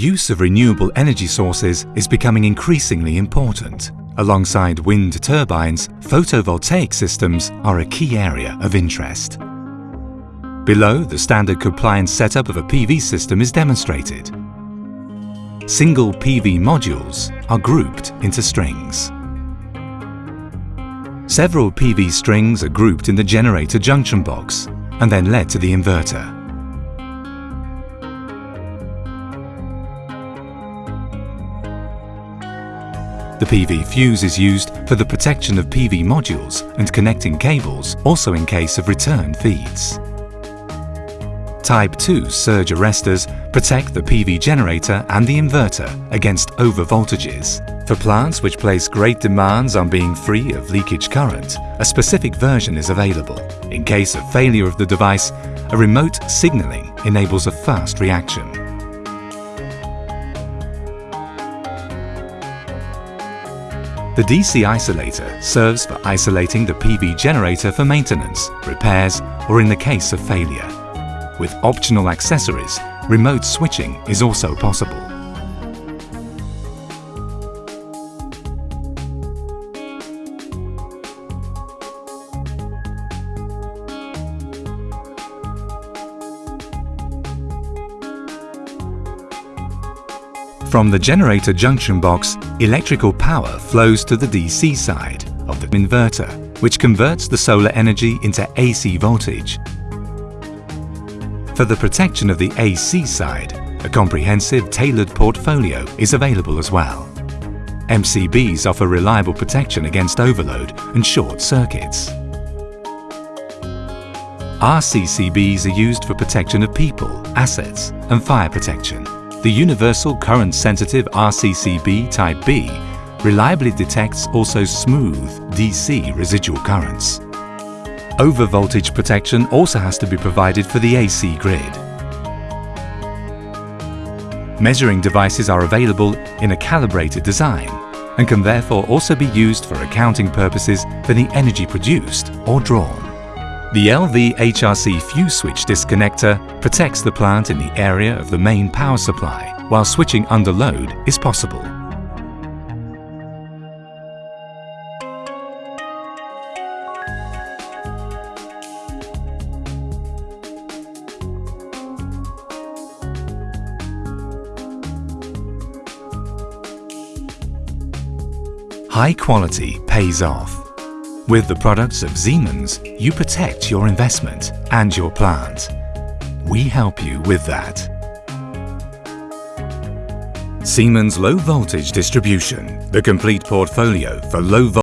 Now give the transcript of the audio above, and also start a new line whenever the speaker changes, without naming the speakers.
use of renewable energy sources is becoming increasingly important. Alongside wind turbines, photovoltaic systems are a key area of interest. Below, the standard compliance setup of a PV system is demonstrated. Single PV modules are grouped into strings. Several PV strings are grouped in the generator junction box and then led to the inverter. The PV fuse is used for the protection of PV modules and connecting cables, also in case of return feeds. Type 2 surge arresters protect the PV generator and the inverter against overvoltages. For plants which place great demands on being free of leakage current, a specific version is available. In case of failure of the device, a remote signaling enables a fast reaction. The DC isolator serves for isolating the PV generator for maintenance, repairs or in the case of failure. With optional accessories, remote switching is also possible. From the generator junction box, electrical power flows to the DC side of the inverter, which converts the solar energy into AC voltage. For the protection of the AC side, a comprehensive tailored portfolio is available as well. MCBs offer reliable protection against overload and short circuits. RCCBs are used for protection of people, assets and fire protection. The Universal Current Sensitive RCCB Type B reliably detects also smooth DC residual currents. Overvoltage protection also has to be provided for the AC grid. Measuring devices are available in a calibrated design and can therefore also be used for accounting purposes for the energy produced or drawn. The LV HRC fuse switch disconnector protects the plant in the area of the main power supply, while switching under load is possible. High quality pays off. With the products of Siemens, you protect your investment and your plant. We help you with that. Siemens Low Voltage Distribution, the complete portfolio for low voltage